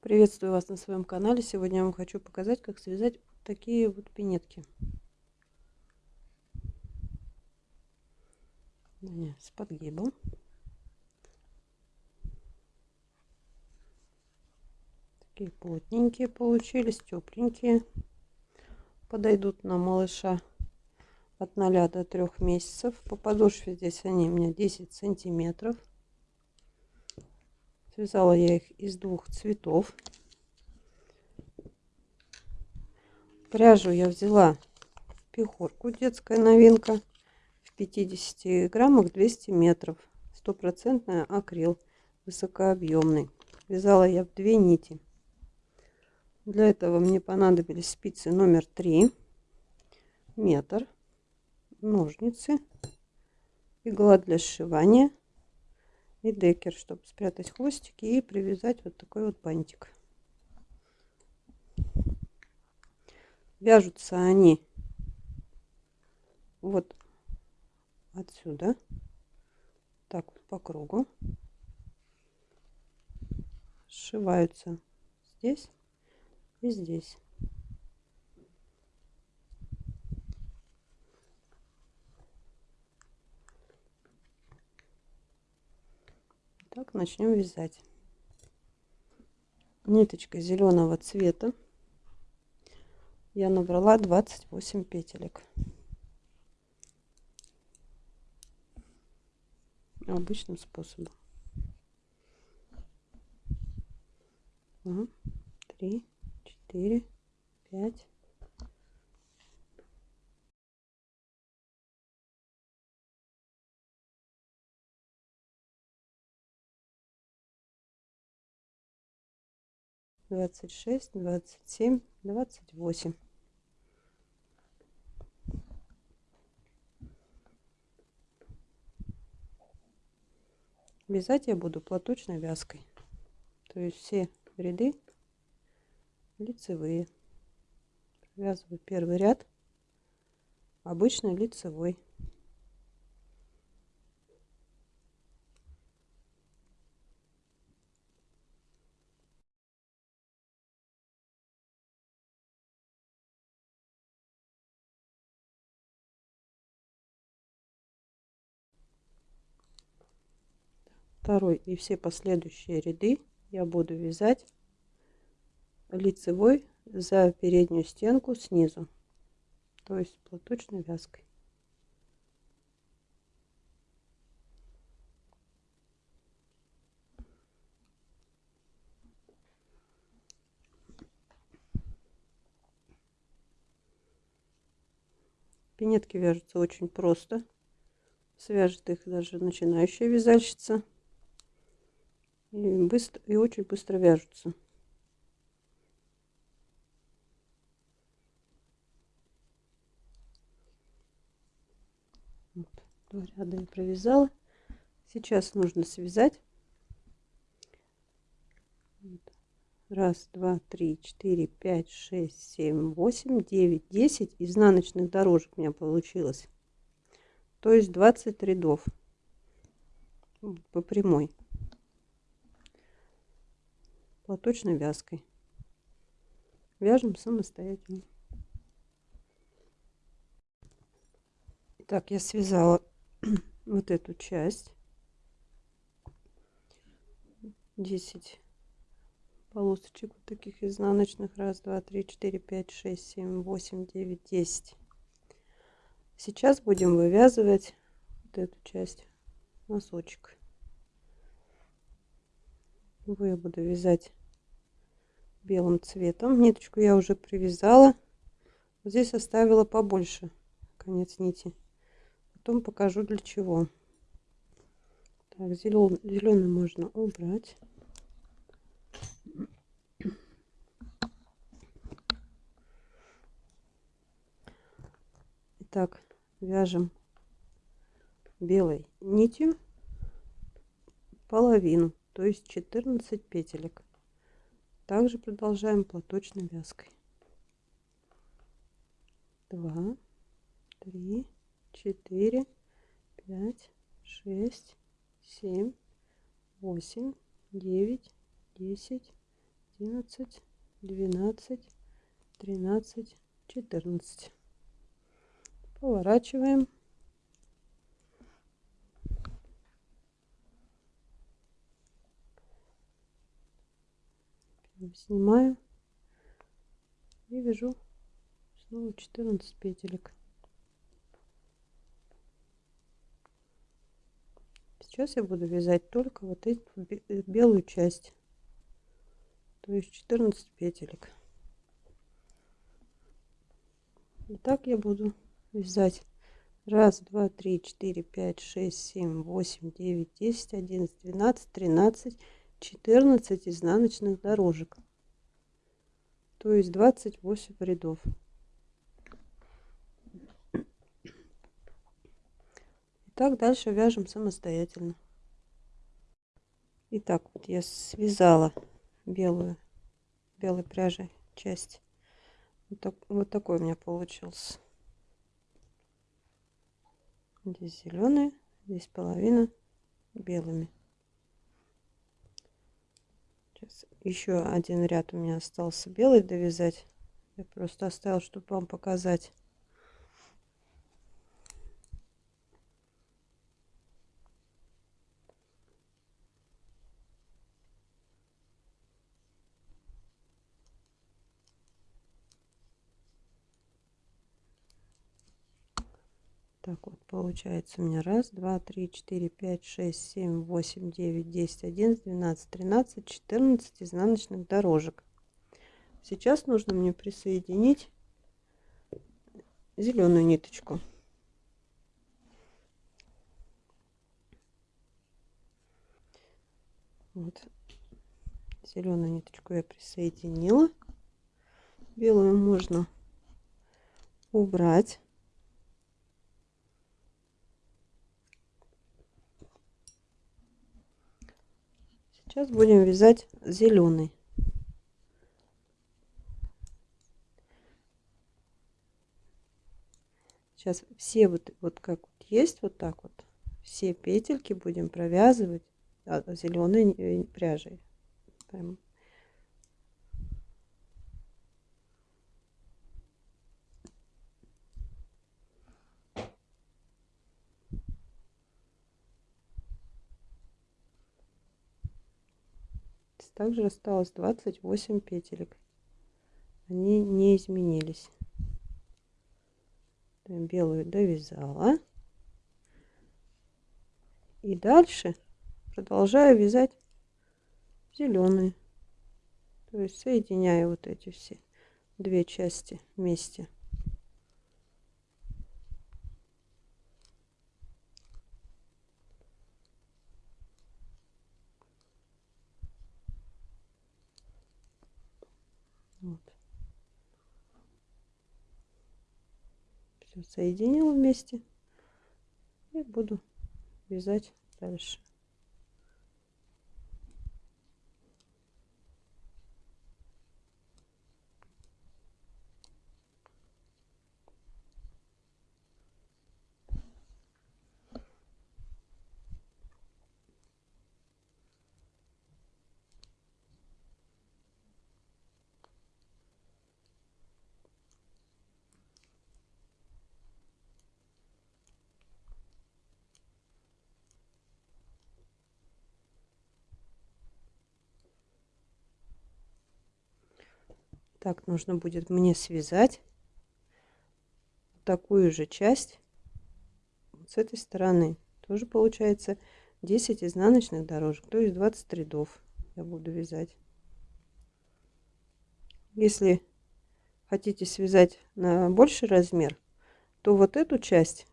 Приветствую вас на своем канале. Сегодня я вам хочу показать, как связать вот такие вот пинетки. С подгибом. Такие плотненькие получились, тепленькие. Подойдут на малыша от 0 до 3 месяцев. По подошве здесь они у меня 10 сантиметров. Связала я их из двух цветов. Пряжу я взяла пехорку, детская новинка. В 50 граммах 200 метров. Стопроцентная акрил, высокообъемный. Вязала я в две нити. Для этого мне понадобились спицы номер 3, метр, ножницы, игла для сшивания и декер, чтобы спрятать хвостики и привязать вот такой вот бантик. Вяжутся они вот отсюда, так вот по кругу, сшиваются здесь и здесь. Так, начнем вязать. Ниточкой зеленого цвета я набрала 28 петелек. Обычным способом. Три, четыре, пять, двадцать шесть, двадцать семь, двадцать восемь. Вязать я буду платочной вязкой. То есть все ряды лицевые. Провязываю первый ряд обычный лицевой. Второй и все последующие ряды я буду вязать лицевой за переднюю стенку снизу то есть платочной вязкой Пинетки вяжутся очень просто. Свяжет их даже начинающая вязальщица и, быстро, и очень быстро вяжутся. Вот, два ряда я провязала. Сейчас нужно связать. Раз, два, три, четыре, пять, шесть, семь, восемь, девять, десять изнаночных дорожек у меня получилось. То есть 20 рядов по прямой платочной вязкой. Вяжем самостоятельно. Так, я связала вот эту часть. 10 полосочек вот таких изнаночных. Раз, два, три, четыре, пять, шесть, семь, восемь, девять, десять. Сейчас будем вывязывать вот эту часть носочек. Его я буду вязать белым цветом. Ниточку я уже привязала. Вот здесь оставила побольше конец нити. Потом покажу для чего. Так, зеленый, зеленый можно убрать. Итак, вяжем белой нитью половину, то есть 14 петелек. Также продолжаем платочной вязкой. Два, три, четыре, пять, шесть, семь, восемь, девять, десять, одиннадцать двенадцать тринадцать четырнадцать поворачиваем снимаю. И вяжу снова 14 петелек. Сейчас я буду вязать только вот эту белую часть. То есть 14 петелек. И так я буду вязать. Раз два три четыре пять шесть семь восемь девять десять одиннадцать двенадцать тринадцать четырнадцать изнаночных дорожек то есть 28 рядов так дальше вяжем самостоятельно. Итак, вот я связала белую, белой пряжей часть. Вот, так, вот такой у меня получился. Здесь зеленые, здесь половина белыми. Сейчас еще один ряд у меня остался белый довязать. Я просто оставил, чтобы вам показать. Так вот, получается у меня раз, два, три, четыре, пять, шесть, семь, восемь, девять, десять, одиннадцать, двенадцать, тринадцать, четырнадцать изнаночных дорожек. Сейчас нужно мне присоединить зеленую ниточку. Вот. Зеленую ниточку я присоединила. Белую можно убрать. Сейчас будем вязать зеленый. Сейчас все вот, вот как вот есть, вот так вот, все петельки будем провязывать а, зеленой э, пряжей. Прям также осталось 28 петелек. Они не изменились. Белую довязала. И дальше продолжаю вязать зеленые. То есть соединяю вот эти все две части вместе Вот. Все соединила вместе и буду вязать дальше. Так нужно будет мне связать такую же часть с этой стороны. Тоже получается 10 изнаночных дорожек то есть 20 рядов я буду вязать. Если хотите связать на больший размер то вот эту часть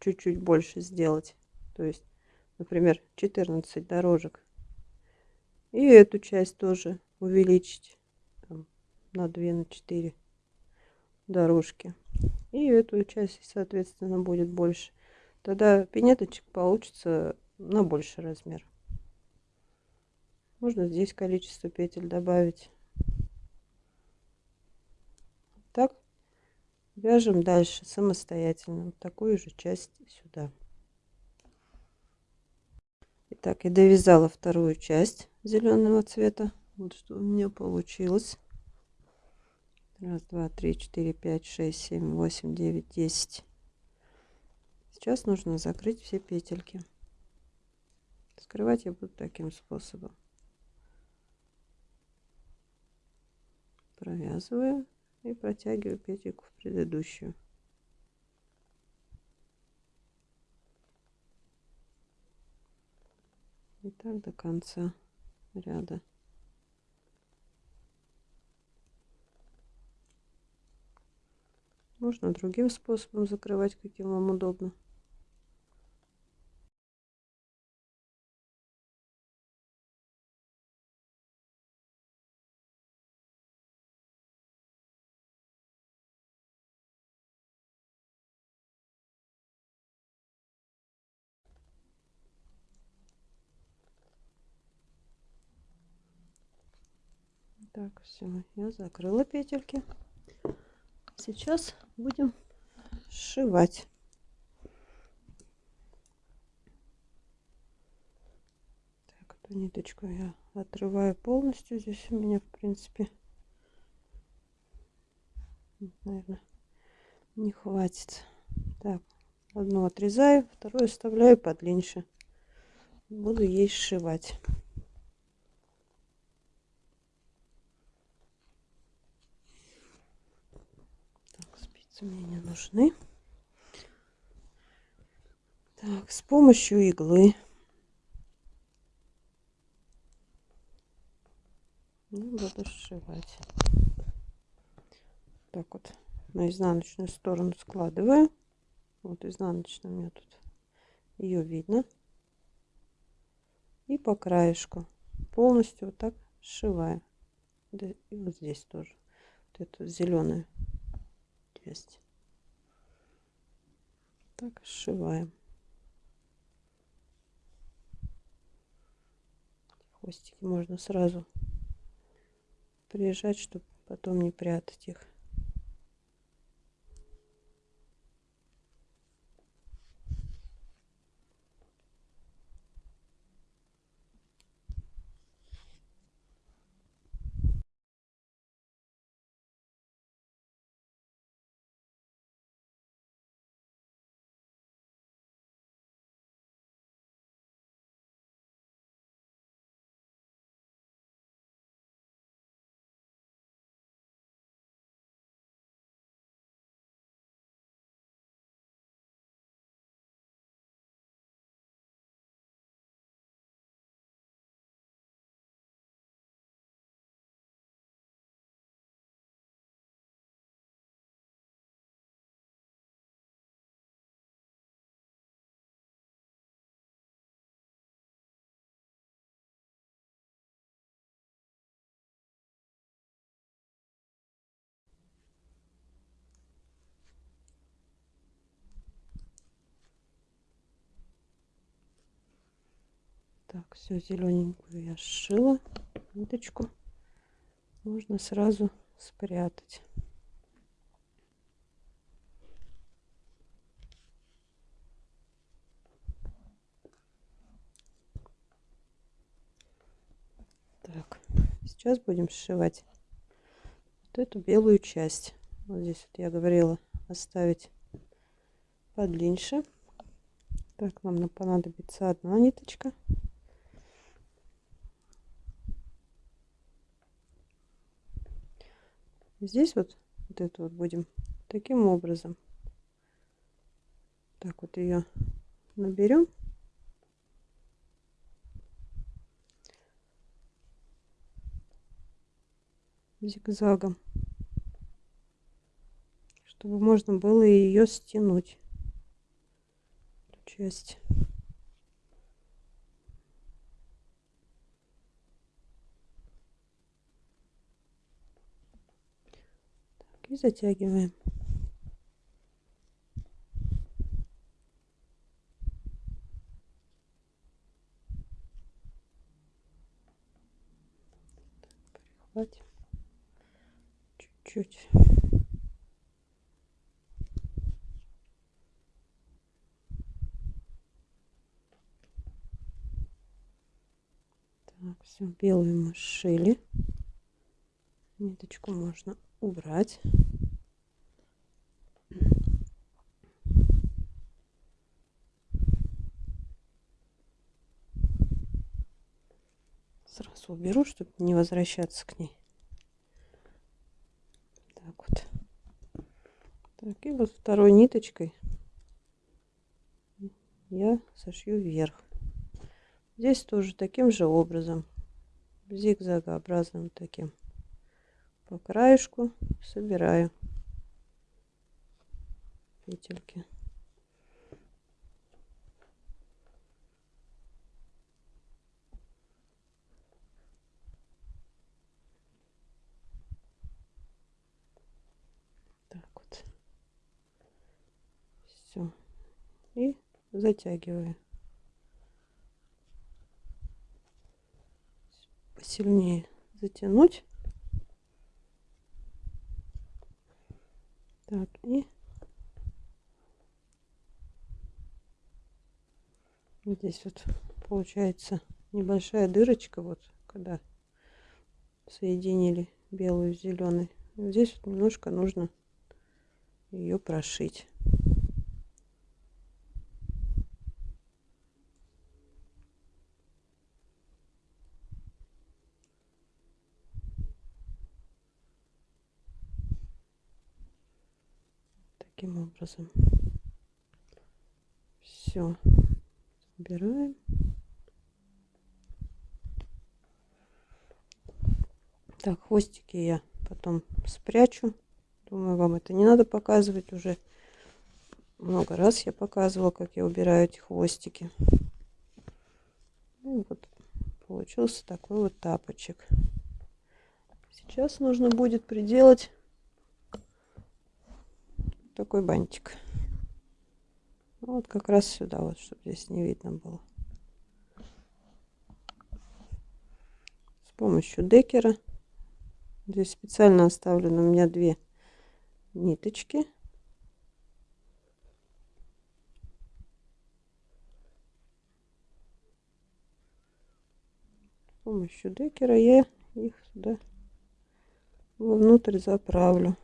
чуть-чуть больше сделать. То есть например 14 дорожек. И эту часть тоже увеличить на 2 на 4 дорожки. И эту часть соответственно будет больше. Тогда пинеточек получится на больший размер. Можно здесь количество петель добавить. Так вяжем дальше самостоятельно. Вот такую же часть сюда. Итак, я довязала вторую часть зеленого цвета. Вот что у меня получилось. Раз, два, три, четыре, пять, шесть, семь, восемь, девять, десять. Сейчас нужно закрыть все петельки. Скрывать я буду таким способом. Провязываю и протягиваю петельку в предыдущую. И так до конца ряда. Можно другим способом закрывать, каким вам удобно. Так, все, я закрыла петельки. Сейчас будем сшивать. Так, эту ниточку я отрываю полностью. Здесь у меня, в принципе, наверное, не хватит. Так, одну отрезаю, вторую оставляю подлиннее. Буду ей сшивать. Спицы мне не нужны. Так, с помощью иглы буду сшивать. Так вот на изнаночную сторону складываю. Вот изнаночная у меня тут ее видно. И по краешку полностью вот так сшиваю. Да, и вот здесь тоже. Вот эту зеленую часть. Так, сшиваем. Хвостики можно сразу прижать, чтобы потом не прятать их. Так, все зелененькую я сшила ниточку. Можно сразу спрятать. Так, сейчас будем сшивать вот эту белую часть. Вот здесь вот я говорила оставить подлиннее. Так, нам понадобится одна ниточка. Здесь вот, вот это вот будем таким образом. Так вот ее наберем. зигзагом, чтобы можно было ее стянуть часть. И затягиваем. Прихватим чуть-чуть. Так, все, белую мы сшили. Ниточку можно убрать. Сразу уберу, чтобы не возвращаться к ней. Так вот. Так, и вот второй ниточкой я сошью вверх. Здесь тоже таким же образом, зигзагообразным таким, по краешку собираю петельки. Так вот. Все. И затягиваю. Посильнее затянуть. Так, и здесь вот получается небольшая дырочка, вот когда соединили белую с зеленой. Здесь вот немножко нужно ее прошить. таким образом. Все. Убираем. Так, хвостики я потом спрячу. Думаю, вам это не надо показывать уже. Много раз я показывала, как я убираю эти хвостики. Ну, вот получился такой вот тапочек. Сейчас нужно будет приделать такой бантик. Ну, вот как раз сюда, вот, чтобы здесь не видно было. С помощью декера. Здесь специально оставлены у меня две ниточки. С помощью декера я их сюда внутрь заправлю.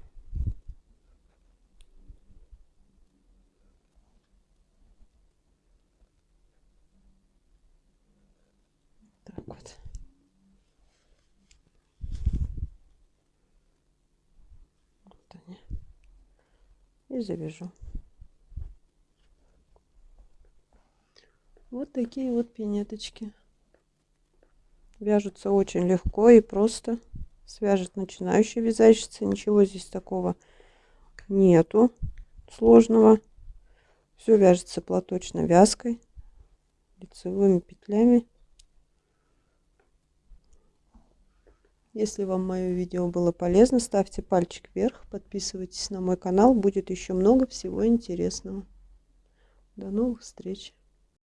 вот. Вот они. И завяжу. Вот такие вот пинеточки. Вяжутся очень легко и просто. Свяжет начинающий вязальщица. Ничего здесь такого нету сложного. Все вяжется платочной вязкой, лицевыми петлями. Если вам мое видео было полезно, ставьте пальчик вверх, подписывайтесь на мой канал, будет еще много всего интересного. До новых встреч!